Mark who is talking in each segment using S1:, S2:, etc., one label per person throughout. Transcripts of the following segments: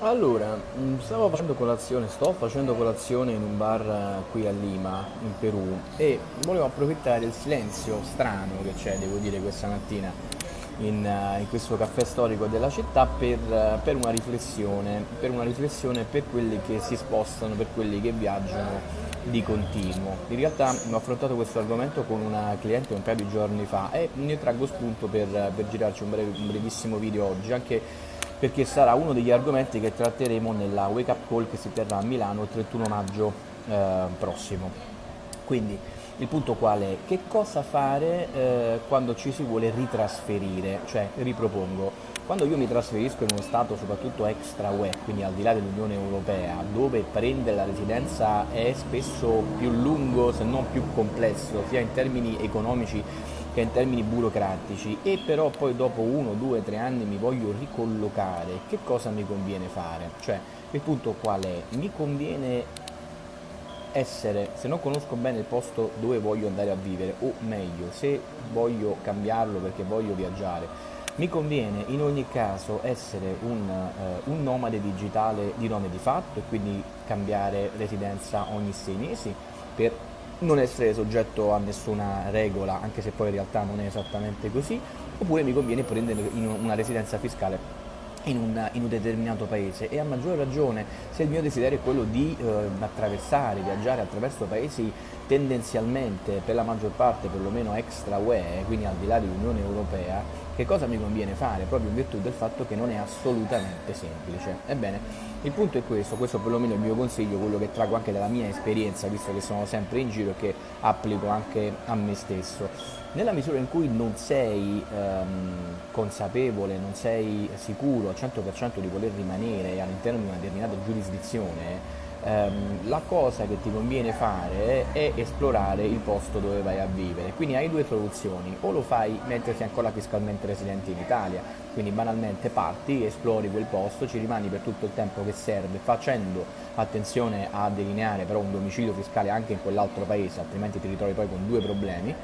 S1: Allora, mm, stavo facendo colazione, sto facendo colazione in un bar eh, qui a Lima, in Perù, e volevo approfittare del silenzio strano che c'è, devo dire, questa mattina in, eh, in questo caffè storico della città per, eh, per una riflessione, per una riflessione per quelli che si spostano, per quelli che viaggiano di continuo. In realtà ho affrontato questo argomento con una cliente un paio di giorni fa e ne traggo spunto per, per girarci un, breve, un brevissimo video oggi, anche perché sarà uno degli argomenti che tratteremo nella Wake Up Call che si terrà a Milano il 31 maggio eh, prossimo. Quindi il punto qual è? Che cosa fare eh, quando ci si vuole ritrasferire? Cioè, ripropongo, quando io mi trasferisco in uno stato soprattutto extra UE, quindi al di là dell'Unione Europea, dove prendere la residenza è spesso più lungo se non più complesso, sia in termini economici che in termini burocratici, e però poi dopo uno, due, tre anni mi voglio ricollocare, che cosa mi conviene fare? Cioè, il punto qual è? Mi conviene essere, se non conosco bene il posto dove voglio andare a vivere, o meglio, se voglio cambiarlo perché voglio viaggiare, mi conviene in ogni caso essere un, uh, un, nomade digitale di nome di fatto e quindi cambiare residenza ogni sei mesi per non essere soggetto a nessuna regola, anche se poi in realtà non è esattamente così, oppure mi conviene prendere una residenza fiscale in un, in un, determinato paese. E a maggior ragione se il mio desiderio è quello di eh, attraversare, viaggiare attraverso paesi tendenzialmente per la maggior parte perlomeno extra UE, quindi al di là dell'Unione Europea, che cosa mi conviene fare proprio in virtù del fatto che non è assolutamente semplice. Ebbene, il punto è questo, questo perlomeno è il mio consiglio, quello che trago anche dalla mia esperienza, visto che sono sempre in giro e che applico anche a me stesso. Nella misura in cui non sei ehm, consapevole, non sei sicuro al 100% di voler rimanere all'interno di una determinata giurisdizione, ehm, la cosa che ti conviene fare è esplorare il posto dove vai a vivere. Quindi hai due soluzioni, o lo fai mentre sei ancora fiscalmente residente in Italia, quindi banalmente parti, esplori quel posto, ci rimani per tutto il tempo che serve, facendo attenzione a delineare però un domicilio fiscale anche in quell'altro paese, altrimenti ti ritrovi poi con due problemi,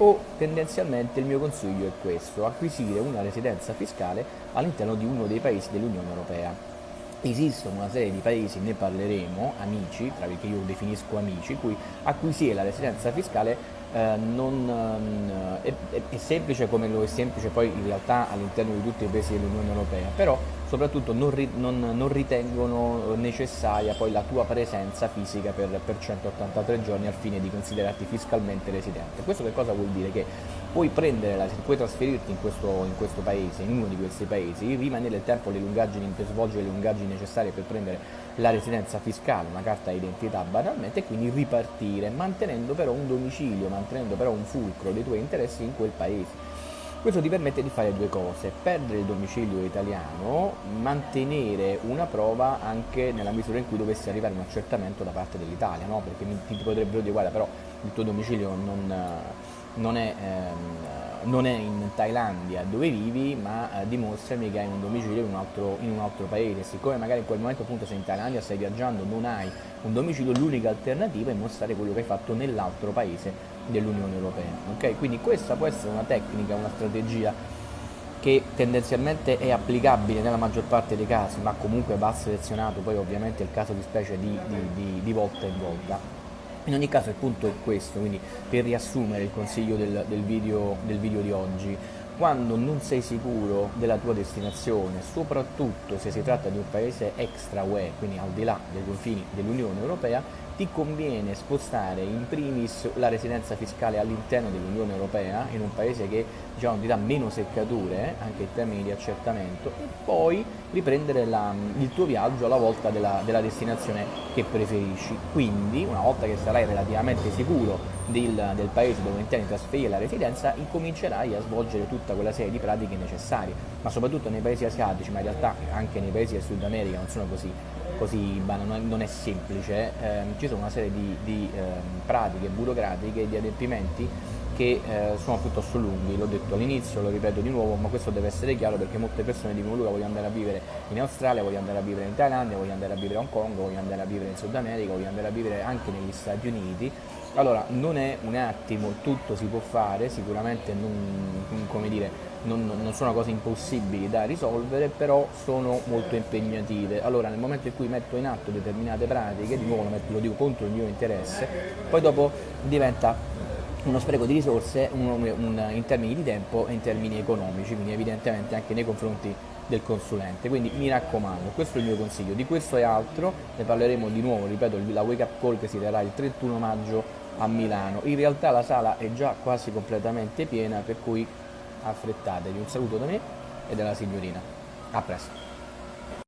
S1: o tendenzialmente il mio consiglio è questo, acquisire una residenza fiscale all'interno di uno dei paesi dell'Unione Europea esistono una serie di paesi, ne parleremo, amici, tra che io definisco amici, cui acquisire la residenza fiscale eh, non, eh, è, è, semplice come lo è semplice poi in realtà all'interno di tutti i paesi dell'Unione Europea, però soprattutto non, ri, non, non, ritengono necessaria poi la tua presenza fisica per, per 183 giorni al fine di considerarti fiscalmente residente. Questo che cosa vuol dire? Che puoi, la, puoi trasferirti in questo, in questo, paese, in uno di questi paesi, rimanere il tempo, le lungaggini, per svolgere le lungaggini necessarie per prendere la residenza fiscale, una carta d'identità banalmente, e quindi ripartire, mantenendo però un domicilio, mantenendo però un fulcro dei tuoi interessi in quel paese. Questo ti permette di fare due cose, perdere il domicilio italiano, mantenere una prova anche nella misura in cui dovesse arrivare un accertamento da parte dell'Italia, no? perché ti potrebbero dire guarda però il tuo domicilio non, non è... Ehm, non è in Thailandia dove vivi, ma eh, dimostrami che hai un domicilio in un, altro, in un, altro, paese. Siccome magari in quel momento appunto sei in Thailandia, stai viaggiando, non hai un domicilio, l'unica alternativa è mostrare quello che hai fatto nell'altro paese dell'Unione Europea. Okay? Quindi questa può essere una tecnica, una strategia che tendenzialmente è applicabile nella maggior parte dei casi, ma comunque va selezionato poi ovviamente il caso di specie di, di, di, di volta in volta. In ogni caso il punto è questo, quindi per riassumere il consiglio del, del, video, del video di oggi, quando non sei sicuro della tua destinazione, soprattutto se si tratta di un paese extra UE, quindi al di là dei confini dell'Unione Europea, ti conviene spostare in primis la residenza fiscale all'interno dell'Unione Europea, in un paese che diciamo, ti dà meno seccature, anche in termini di accertamento, e poi riprendere la, il tuo viaggio alla volta della, della, destinazione che preferisci. Quindi, una volta che sarai relativamente sicuro del, del paese dove intendi trasferire la residenza, incomincerai a svolgere tutta quella serie di pratiche necessarie, ma soprattutto nei paesi asiatici, ma in realtà anche nei paesi del Sud America non sono così così non è semplice, eh, ci sono una serie di, di eh, pratiche burocratiche, di adempimenti che eh, sono piuttosto lunghi, l'ho detto all'inizio, lo ripeto di nuovo, ma questo deve essere chiaro perché molte persone dicono Luca voglio andare a vivere in Australia, voglio andare a vivere in Thailandia, voglio andare a vivere a Hong Kong, voglio andare a vivere in Sud America, voglio andare a vivere anche negli Stati Uniti. Allora, non è un attimo, tutto si può fare, sicuramente non, dire, non, non, sono cose impossibili da risolvere, però sono molto impegnative. Allora nel momento in cui metto in atto determinate pratiche, di nuovo lo dico contro il mio interesse, poi dopo diventa uno spreco di risorse un, un, in termini di tempo e in termini economici, quindi evidentemente anche nei confronti del consulente. Quindi mi raccomando, questo è il mio consiglio. Di questo e altro ne parleremo di nuovo, ripeto, la wake up call che si terrà il 31 maggio a Milano. In realtà la sala è già quasi completamente piena, per cui affrettatevi. Un saluto da me e dalla signorina. A presto.